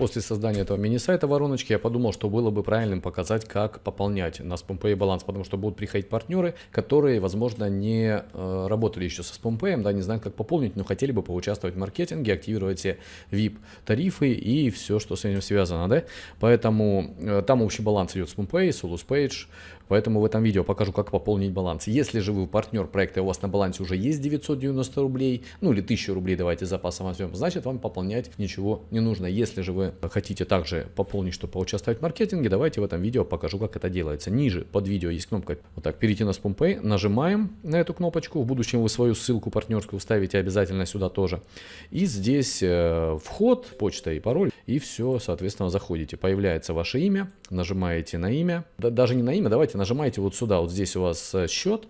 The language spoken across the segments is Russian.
После создания этого мини-сайта вороночки я подумал, что было бы правильным показать, как пополнять на SpamPay баланс, потому что будут приходить партнеры, которые, возможно, не э, работали еще со SpamPay, да, не знают, как пополнить, но хотели бы поучаствовать в маркетинге, активировать все VIP-тарифы и все, что с этим связано, да. Поэтому э, там общий баланс идет SpamPay, Solus Page, Поэтому в этом видео покажу, как пополнить баланс. Если же вы партнер проекта, и у вас на балансе уже есть 990 рублей, ну или 1000 рублей давайте запасом возьмем, значит вам пополнять ничего не нужно. Если же вы хотите также пополнить, чтобы поучаствовать в маркетинге, давайте в этом видео покажу, как это делается. Ниже под видео есть кнопка вот так, перейти на SpamPay, нажимаем на эту кнопочку. В будущем вы свою ссылку партнерскую вставите обязательно сюда тоже. И здесь э, вход, почта и пароль, и все, соответственно, заходите. Появляется ваше имя, нажимаете на имя, да, даже не на имя, давайте нажимаете вот сюда, вот здесь у вас э, счет,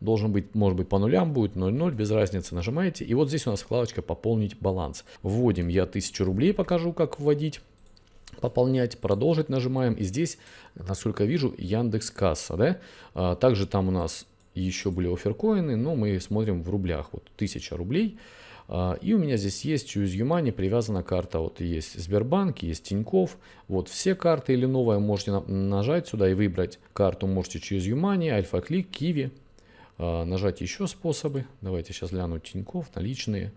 должен быть, может быть по нулям будет 0,0, без разницы, нажимаете. И вот здесь у нас вкладочка «Пополнить баланс». Вводим я 1000 рублей, покажу, как вводить. Пополнять, продолжить нажимаем. И здесь, насколько вижу, Яндекс Касса. Да? А, также там у нас еще были оферкоины, но мы смотрим в рублях. Вот 1000 рублей. А, и у меня здесь есть Choose Your привязана карта. Вот есть Сбербанк, есть Тиньков. Вот все карты или новая можете нажать сюда и выбрать карту. Можете Your Money, Альфа Клик, Киви. Нажать еще способы. Давайте сейчас гляну Тиньков, наличные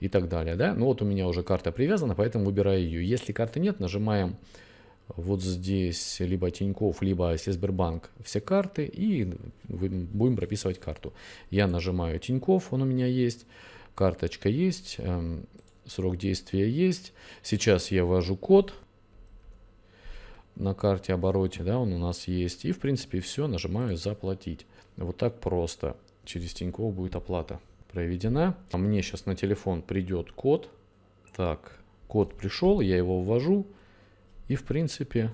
и так далее. Да? Ну вот у меня уже карта привязана, поэтому выбираю ее. Если карты нет, нажимаем вот здесь либо Тиньков, либо Сбербанк все карты и будем прописывать карту. Я нажимаю Тиньков, он у меня есть карточка есть, эм, срок действия есть. Сейчас я ввожу код на карте обороте, да, он у нас есть. И в принципе все, нажимаю заплатить. Вот так просто. Через Тинькофф будет оплата проведена. А мне сейчас на телефон придет код. Так, код пришел, я его ввожу. И в принципе,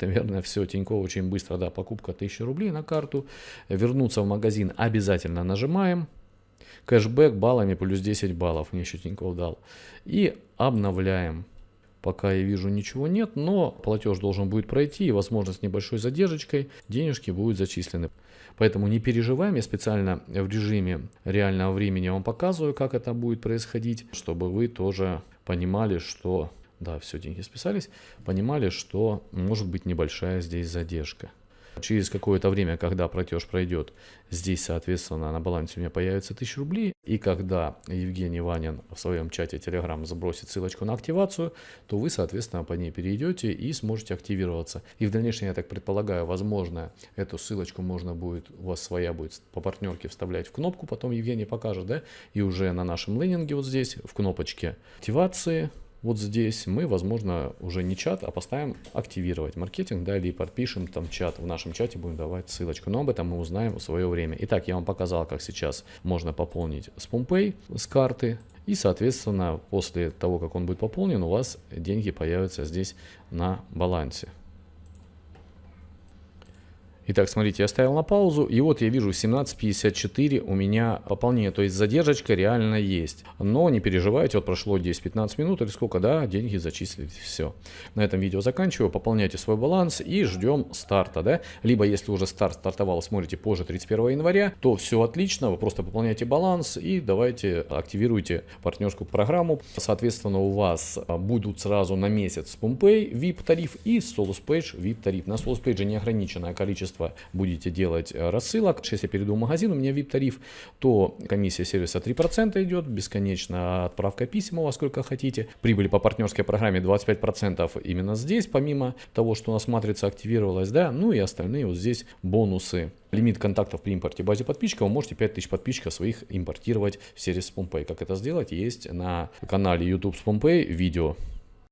наверное, все. Тинькофф очень быстро, да, покупка 1000 рублей на карту. Вернуться в магазин обязательно нажимаем. Кэшбэк баллами плюс 10 баллов мне еще Тинькофф дал. И обновляем. Пока я вижу ничего нет, но платеж должен будет пройти и возможно с небольшой задержкой денежки будут зачислены. Поэтому не переживаем, я специально в режиме реального времени вам показываю, как это будет происходить, чтобы вы тоже понимали, что да, все, деньги списались, понимали, что может быть небольшая здесь задержка. Через какое-то время, когда платеж пройдет, здесь, соответственно, на балансе у меня появится 1000 рублей. И когда Евгений Ванин в своем чате Telegram забросит ссылочку на активацию, то вы, соответственно, по ней перейдете и сможете активироваться. И в дальнейшем, я так предполагаю, возможно, эту ссылочку можно будет, у вас своя будет по партнерке вставлять в кнопку, потом Евгений покажет, да, и уже на нашем лендинге вот здесь в кнопочке активации вот здесь мы, возможно, уже не чат, а поставим активировать маркетинг, да, или подпишем там чат. В нашем чате будем давать ссылочку, но об этом мы узнаем в свое время. Итак, я вам показал, как сейчас можно пополнить с PompPay, с карты. И, соответственно, после того, как он будет пополнен, у вас деньги появятся здесь на балансе. Итак, смотрите, я ставил на паузу, и вот я вижу 17.54 у меня пополнение, то есть задержка реально есть. Но не переживайте, вот прошло 10-15 минут или сколько, да, деньги зачислились, все. На этом видео заканчиваю, пополняйте свой баланс и ждем старта, да. Либо если уже старт стартовал, смотрите позже 31 января, то все отлично, вы просто пополняйте баланс и давайте активируйте партнерскую программу. Соответственно, у вас будут сразу на месяц PompPay VIP тариф и SolusPage VIP тариф. На SolusPage неограниченное количество количество будете делать э, рассылок. Если я перейду в магазин, у меня VIP-тариф, то комиссия сервиса 3% идет, бесконечно отправка писем у вас сколько хотите. Прибыль по партнерской программе 25% именно здесь, помимо того, что у нас матрица активировалась, да, ну и остальные вот здесь бонусы. Лимит контактов при импорте базе подписчиков, вы можете 5000 подписчиков своих импортировать в сервис SpamPay. Как это сделать, есть на канале YouTube SpamPay видео.